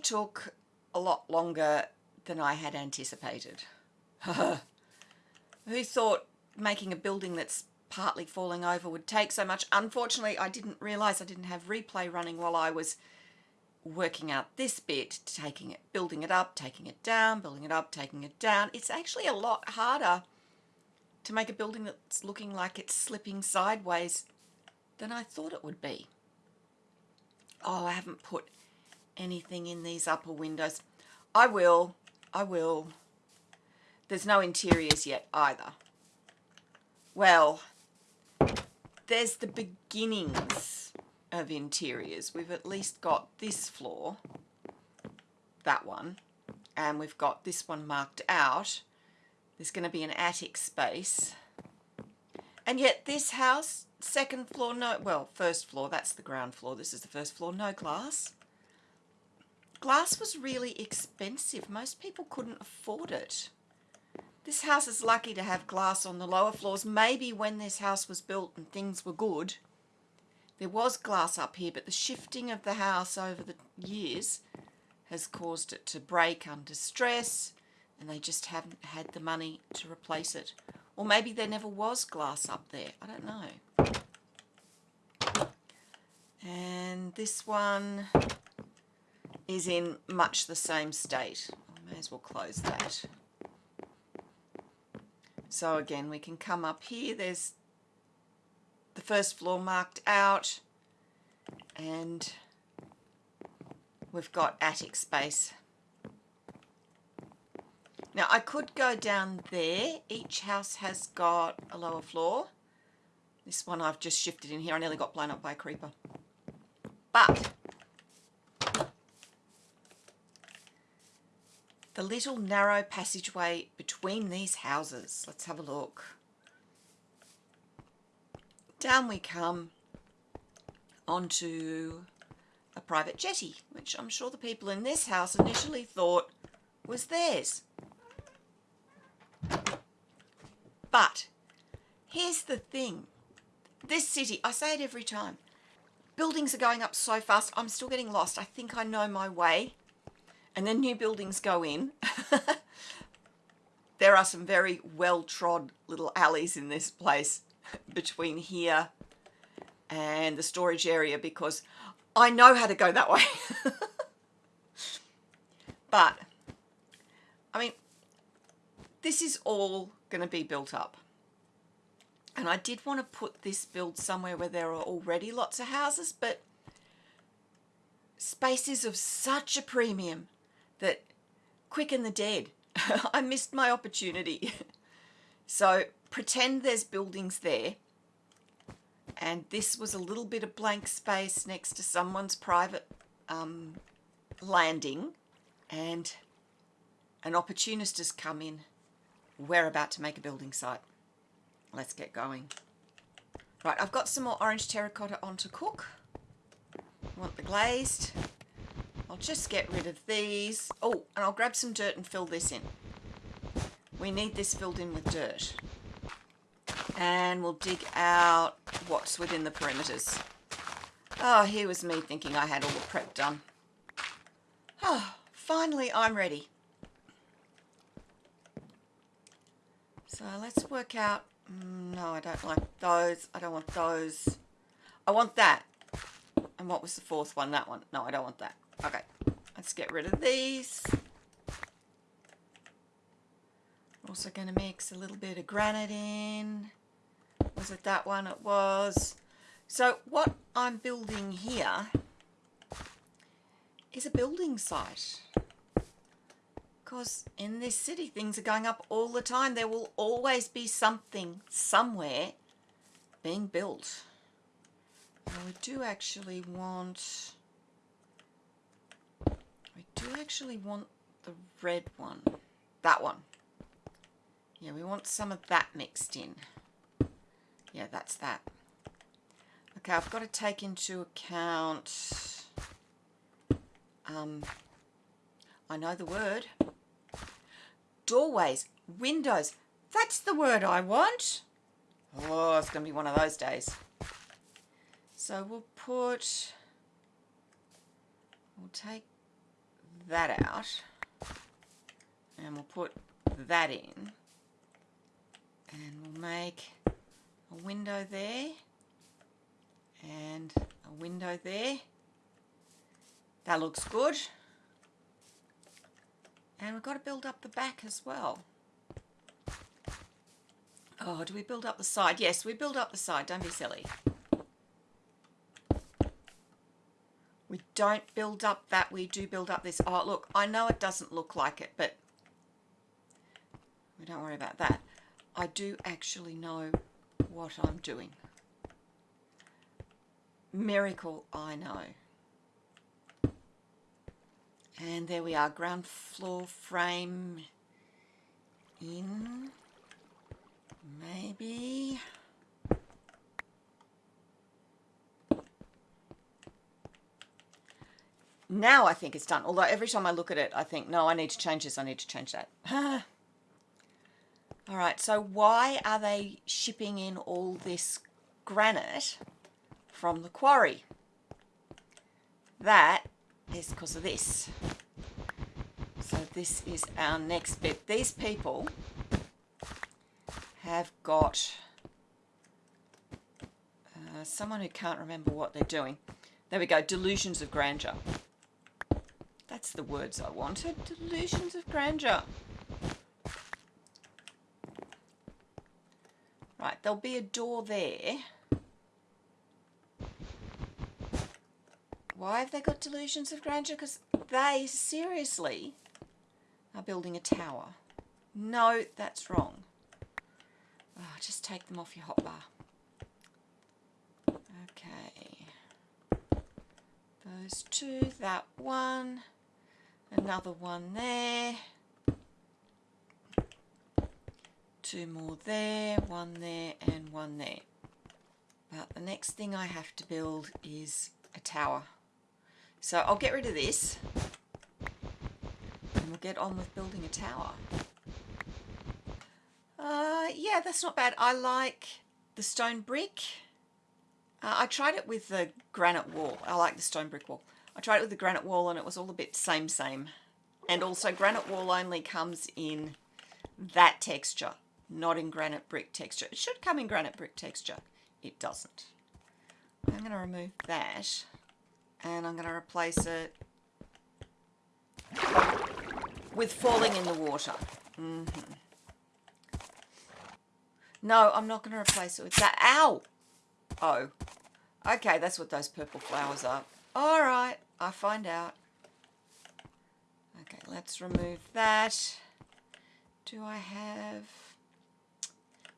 They took a lot longer than I had anticipated. Who thought making a building that's partly falling over would take so much? Unfortunately, I didn't realise I didn't have replay running while I was working out this bit, taking it, building it up, taking it down, building it up, taking it down. It's actually a lot harder to make a building that's looking like it's slipping sideways than I thought it would be. Oh, I haven't put anything in these upper windows. I will, I will. There's no interiors yet either. Well, there's the beginnings of interiors. We've at least got this floor, that one, and we've got this one marked out. There's going to be an attic space. And yet this house, second floor, no, well, first floor, that's the ground floor. This is the first floor, no glass. Glass was really expensive. Most people couldn't afford it. This house is lucky to have glass on the lower floors. Maybe when this house was built and things were good, there was glass up here, but the shifting of the house over the years has caused it to break under stress and they just haven't had the money to replace it. Or maybe there never was glass up there. I don't know. And this one is in much the same state. Oh, I may as well close that. So again, we can come up here. There's the first floor marked out and we've got attic space. Now I could go down there. Each house has got a lower floor. This one I've just shifted in here. I nearly got blown up by a creeper. But the little narrow passageway between these houses. Let's have a look. Down we come onto a private jetty, which I'm sure the people in this house initially thought was theirs. But here's the thing. This city, I say it every time, buildings are going up so fast, I'm still getting lost. I think I know my way and then new buildings go in. there are some very well-trod little alleys in this place between here and the storage area because I know how to go that way. but, I mean, this is all going to be built up. And I did want to put this build somewhere where there are already lots of houses, but space is of such a premium that quicken the dead. I missed my opportunity. so pretend there's buildings there and this was a little bit of blank space next to someone's private um, landing and an opportunist has come in. We're about to make a building site. Let's get going. Right, I've got some more orange terracotta on to cook. Want the glazed. Just get rid of these. Oh, and I'll grab some dirt and fill this in. We need this filled in with dirt. And we'll dig out what's within the perimeters. Oh, here was me thinking I had all the prep done. Oh, finally I'm ready. So let's work out, mm, no I don't like those, I don't want those. I want that. And what was the fourth one? That one. No, I don't want that. Okay, let's get rid of these. Also going to mix a little bit of granite in. Was it that one? It was. So what I'm building here is a building site. Because in this city, things are going up all the time. There will always be something somewhere being built. Now we do actually want do actually want the red one. That one. Yeah, we want some of that mixed in. Yeah, that's that. Okay, I've got to take into account... Um, I know the word. Doorways, windows. That's the word I want. Oh, it's going to be one of those days. So we'll put we'll take that out. And we'll put that in. And we'll make a window there. And a window there. That looks good. And we've got to build up the back as well. Oh do we build up the side? Yes we build up the side. Don't be silly don't build up that we do build up this oh look I know it doesn't look like it but we don't worry about that I do actually know what I'm doing. Miracle, I know. And there we are, ground floor frame in, maybe. Now I think it's done, although every time I look at it, I think, no, I need to change this, I need to change that. All right, so why are they shipping in all this granite from the quarry? That is because of this. So this is our next bit. These people have got uh, someone who can't remember what they're doing. There we go, delusions of grandeur. The words I wanted, delusions of grandeur. Right, there'll be a door there. Why have they got delusions of grandeur? Because they seriously are building a tower. No, that's wrong. Oh, just take them off your hotbar. Okay. Those two, that one, another one there. two more there, one there and one there. But the next thing I have to build is a tower. So I'll get rid of this and we'll get on with building a tower. Uh, yeah, that's not bad. I like the stone brick. Uh, I tried it with the granite wall. I like the stone brick wall. I tried it with the granite wall and it was all a bit same same. And also granite wall only comes in that texture not in granite brick texture. It should come in granite brick texture. It doesn't. I'm going to remove that and I'm going to replace it with falling in the water. Mm -hmm. No, I'm not going to replace it with that. Ow! Oh. Okay, that's what those purple flowers are. All right, I find out. Okay, let's remove that. Do I have...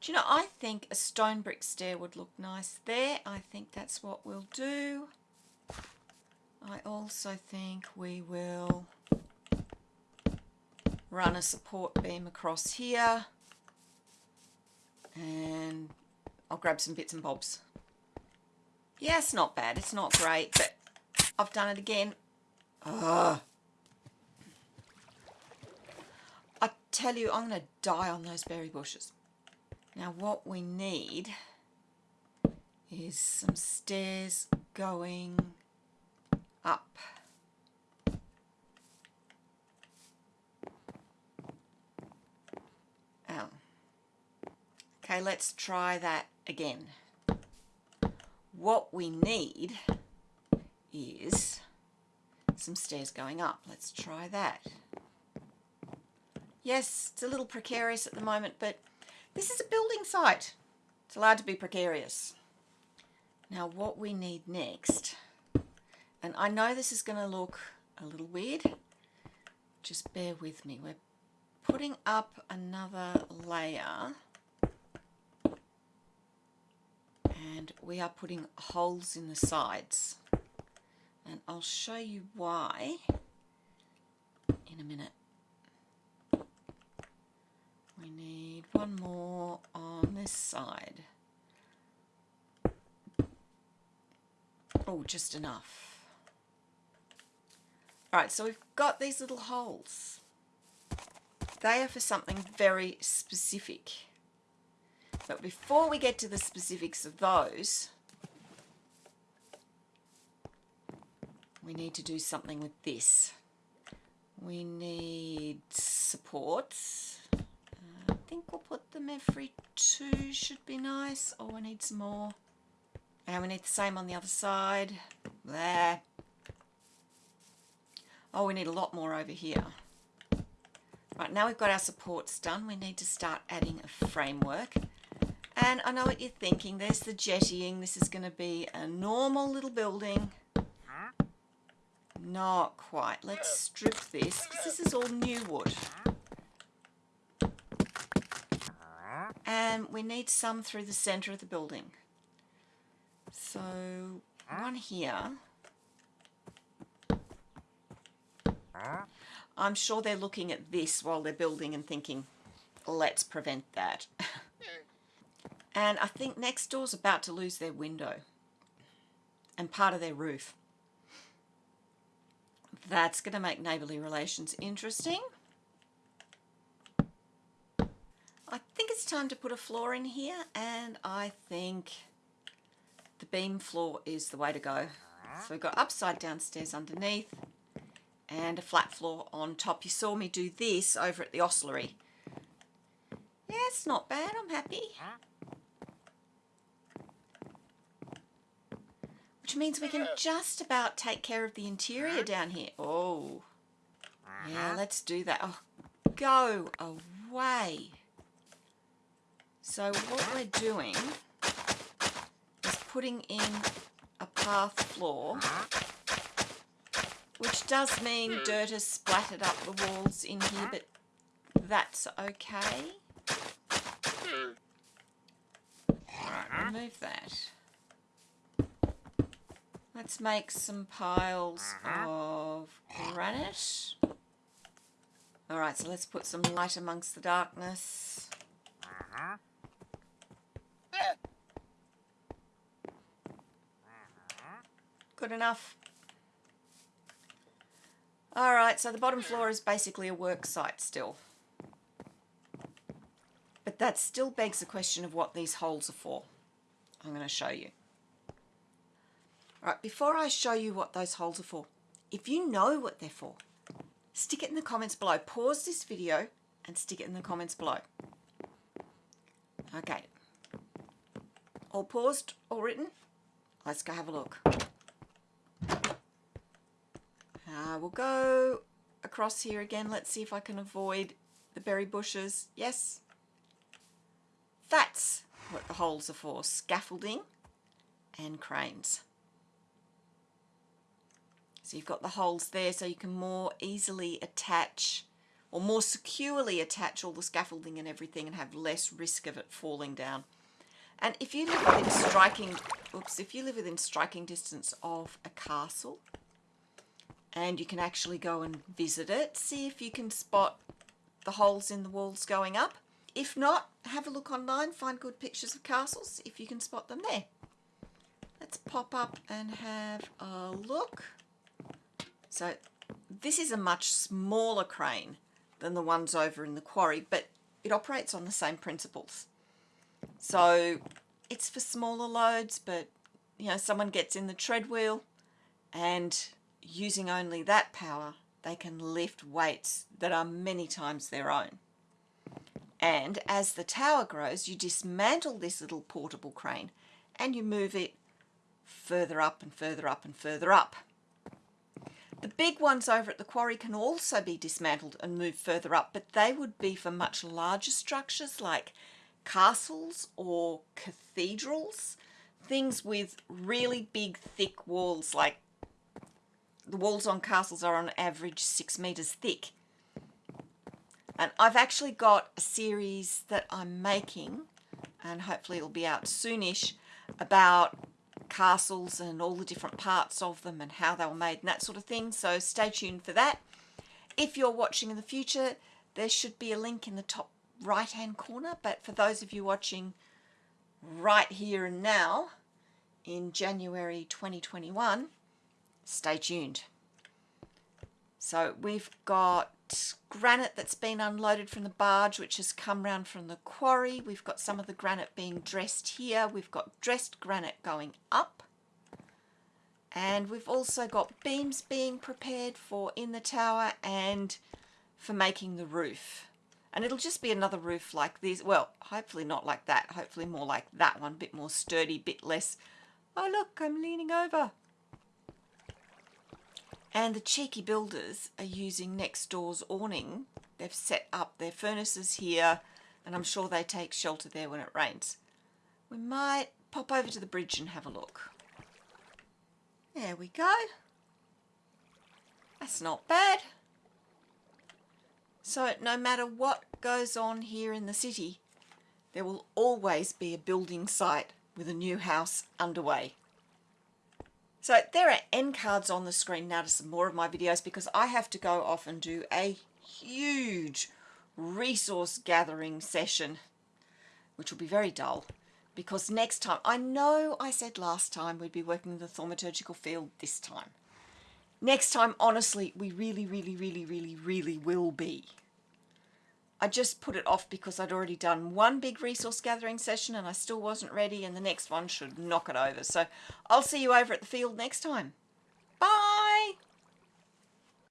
Do you know, I think a stone brick stair would look nice there. I think that's what we'll do. I also think we will run a support beam across here and I'll grab some bits and bobs. Yeah, not bad. It's not great, but I've done it again. Ugh. I tell you, I'm going to die on those berry bushes. Now what we need is some stairs going up. Oh. Okay, let's try that again. What we need is some stairs going up. Let's try that. Yes, it's a little precarious at the moment, but this is a building site. It's allowed to be precarious. Now what we need next, and I know this is going to look a little weird, just bear with me. We're putting up another layer and we are putting holes in the sides and I'll show you why in a minute. We need one more on this side. Oh, just enough. Alright, so we've got these little holes. They are for something very specific. But before we get to the specifics of those, we need to do something with this. We need supports. Uh, I think we'll put them every two should be nice. Oh, I need some more. And we need the same on the other side. There. Oh, we need a lot more over here. Right, now we've got our supports done, we need to start adding a framework. And I know what you're thinking, there's the jettying, this is going to be a normal little building. Not quite. Let's strip this, because this is all new wood. And we need some through the centre of the building. So, one here. I'm sure they're looking at this while they're building and thinking, let's prevent that. and I think next door's about to lose their window and part of their roof. That's going to make neighbourly relations interesting. I think it's time to put a floor in here and I think the beam floor is the way to go. So we've got upside down stairs underneath and a flat floor on top. You saw me do this over at the ossuary. Yeah, it's not bad. I'm happy. Which means we can just about take care of the interior down here. Oh. Yeah, uh-huh. let's do that. Oh, go away. So what we're doing is putting in a path floor uh-huh. which does mean hmm. dirt has splattered up the walls in here, but that's okay. Hmm. Right, uh-huh. remove that. Let's make some piles of granite. Alright, so let's put some light amongst the darkness. Good enough. Alright, so the bottom floor is basically a work site still. But that still begs the question of what these holes are for. I'm going to show you. Alright, before I show you what those holes are for, if you know what they're for, stick it in the comments below. Pause this video and stick it in the comments below. Okay. All paused, all written? Let's go have a look. Uh, we'll go across here again. Let's see if I can avoid the berry bushes. Yes. That's what the holes are for. Scaffolding and cranes. So you've got the holes there so you can more easily attach or more securely attach all the scaffolding and everything and have less risk of it falling down. And if you live within striking, oops, if you live within striking distance of a castle, and you can actually go and visit it, see if you can spot the holes in the walls going up. If not, have a look online, find good pictures of castles if you can spot them there. Let's pop up and have a look. So this is a much smaller crane than the ones over in the quarry, but it operates on the same principles. So it's for smaller loads, but you know, someone gets in the treadwheel and using only that power, they can lift weights that are many times their own. And as the tower grows, you dismantle this little portable crane and you move it further up and further up and further up. The big ones over at the quarry can also be dismantled and moved further up, but they would be for much larger structures like castles or cathedrals, things with really big thick walls like the walls on castles are on average six meters thick. And I've actually got a series that I'm making, and hopefully it'll be out soonish, about castles and all the different parts of them and how they were made and that sort of thing. So stay tuned for that. If you're watching in the future, there should be a link in the top right hand corner. But for those of you watching right here and now, in January 2021, stay tuned. So we've got granite that's been unloaded from the barge which has come round from the quarry. We've got some of the granite being dressed here. We've got dressed granite going up. And we've also got beams being prepared for in the tower and for making the roof. And it'll just be another roof like this. Well, hopefully not like that. Hopefully more like that one. Bit more sturdy, bit less. Oh look, I'm leaning over. And the cheeky builders are using next door's awning. They've set up their furnaces here and I'm sure they take shelter there when it rains. We might pop over to the bridge and have a look. There we go. That's not bad. So no matter what goes on here in the city, there will always be a building site with a new house underway. So there are end cards on the screen now to some more of my videos because I have to go off and do a huge resource gathering session, which will be very dull because next time, I know I said last time we'd be working in the thaumaturgical field this time. Next time, honestly, we really, really, really, really, really will be. I just put it off because I'd already done one big resource gathering session and I still wasn't ready and the next one should knock it over. So I'll see you over at the field next time. Bye!